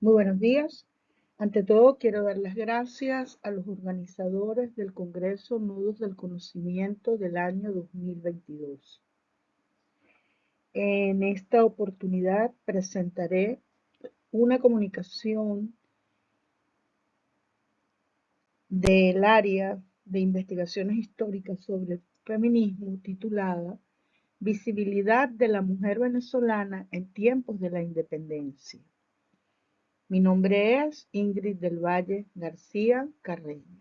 Muy buenos días. Ante todo, quiero dar las gracias a los organizadores del Congreso Nudos del Conocimiento del año 2022. En esta oportunidad presentaré una comunicación del área de investigaciones históricas sobre el feminismo titulada Visibilidad de la mujer venezolana en tiempos de la independencia. Mi nombre es Ingrid del Valle García Carreño.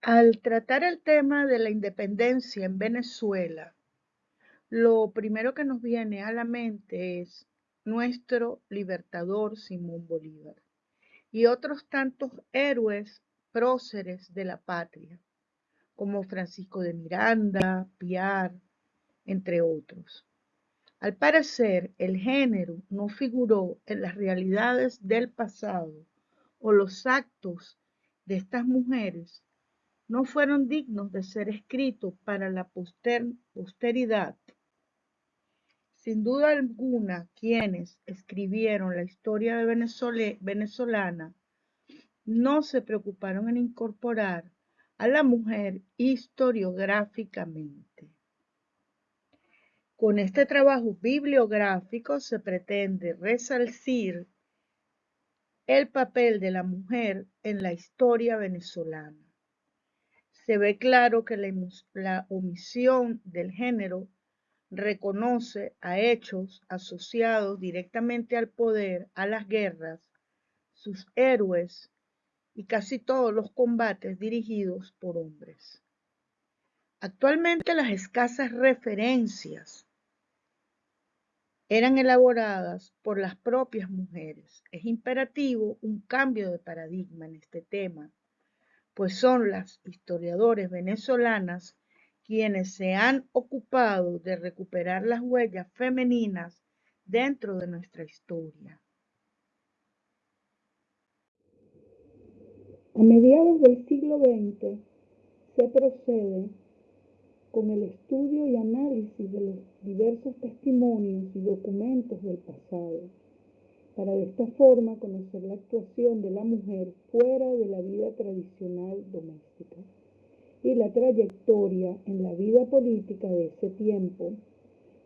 Al tratar el tema de la independencia en Venezuela, lo primero que nos viene a la mente es nuestro libertador Simón Bolívar y otros tantos héroes próceres de la patria, como Francisco de Miranda, Piar, entre otros. Al parecer, el género no figuró en las realidades del pasado o los actos de estas mujeres no fueron dignos de ser escritos para la posteridad. Sin duda alguna, quienes escribieron la historia venezolana no se preocuparon en incorporar a la mujer historiográficamente. Con este trabajo bibliográfico se pretende resalcir el papel de la mujer en la historia venezolana. Se ve claro que la, omisión del género reconoce a hechos asociados directamente al poder, a las guerras, sus héroes y casi todos los combates dirigidos por hombres. Actualmente las escasas referencias eran elaboradas por las propias mujeres. Es imperativo un cambio de paradigma en este tema, pues son las historiadoras venezolanas quienes se han ocupado de recuperar las huellas femeninas dentro de nuestra historia. A mediados del siglo XX se procede con el estudio y análisis de los diversos testimonios y documentos del pasado, para de esta forma conocer la actuación de la mujer fuera de la vida tradicional doméstica y la trayectoria en la vida política de ese tiempo.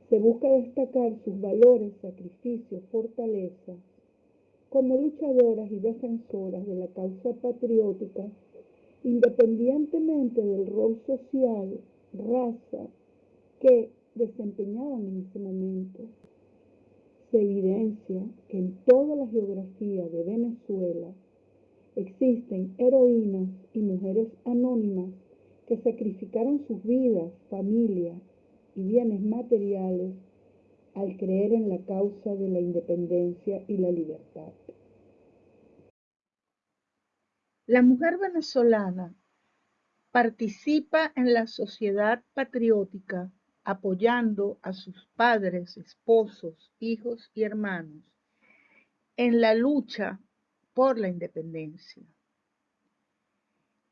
Se busca destacar sus valores, sacrificios, fortalezas, como luchadoras y defensoras de la causa patriótica, independientemente del rol social raza que desempeñaban en ese momento. Se evidencia que en toda la geografía de Venezuela existen heroínas y mujeres anónimas que sacrificaron sus vidas, familias y bienes materiales al creer en la causa de la independencia y la libertad. La mujer venezolana Participa en la sociedad patriótica apoyando a sus padres, esposos, hijos y hermanos en la lucha por la independencia.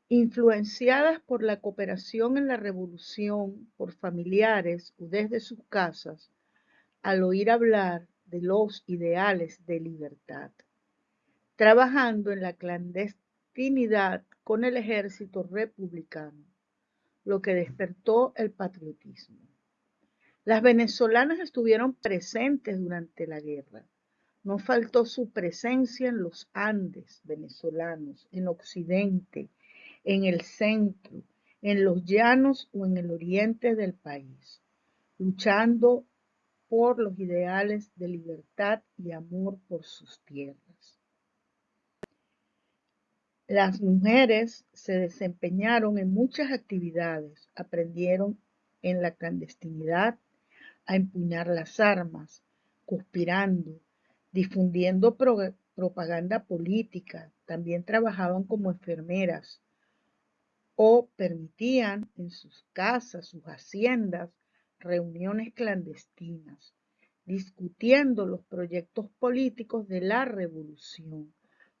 Influenciadas por la cooperación en la revolución por familiares o desde sus casas, al oír hablar de los ideales de libertad, trabajando en la clandestinidad con el ejército republicano, lo que despertó el patriotismo. Las venezolanas estuvieron presentes durante la guerra. No faltó su presencia en los Andes venezolanos, en Occidente, en el centro, en los llanos o en el oriente del país, luchando por los ideales de libertad y amor por sus tierras. Las mujeres se desempeñaron en muchas actividades, aprendieron en la clandestinidad a empuñar las armas, conspirando, difundiendo propaganda política, también trabajaban como enfermeras o permitían en sus casas, sus haciendas, reuniones clandestinas, discutiendo los proyectos políticos de la revolución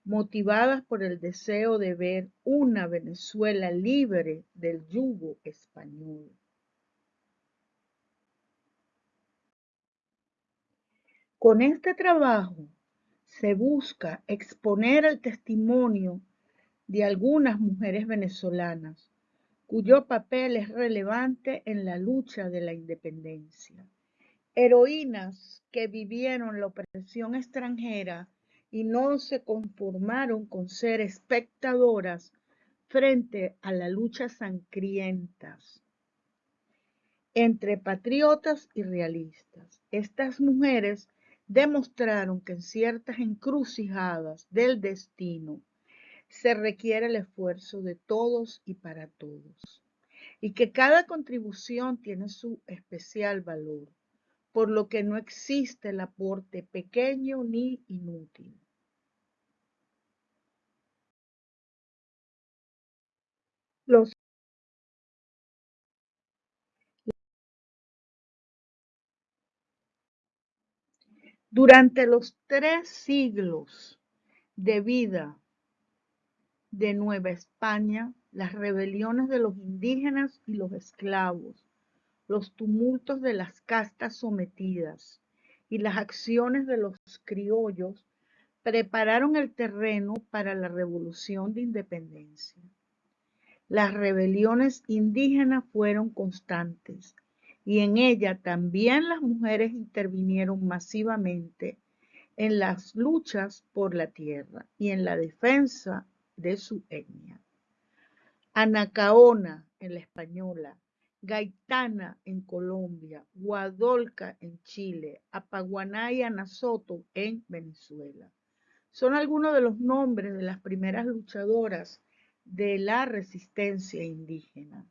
motivadas por el deseo de ver una Venezuela libre del yugo español. Con este trabajo se busca exponer el testimonio de algunas mujeres venezolanas cuyo papel es relevante en la lucha de la independencia. Heroínas que vivieron la opresión extranjera y no se conformaron con ser espectadoras frente a la lucha sangrientas entre patriotas y realistas. Estas mujeres demostraron que en ciertas encrucijadas del destino se requiere el esfuerzo de todos y para todos, y que cada contribución tiene su especial valor, por lo que no existe el aporte pequeño ni inútil. Los Durante los tres siglos de vida de Nueva España, las rebeliones de los indígenas y los esclavos, los tumultos de las castas sometidas y las acciones de los criollos prepararon el terreno para la revolución de independencia. Las rebeliones indígenas fueron constantes y en ella también las mujeres intervinieron masivamente en las luchas por la tierra y en la defensa de su etnia. Anacaona en la española, Gaitana en Colombia, Guadolca en Chile, Apaguaná y Anasoto en Venezuela. Son algunos de los nombres de las primeras luchadoras de la resistencia indígena.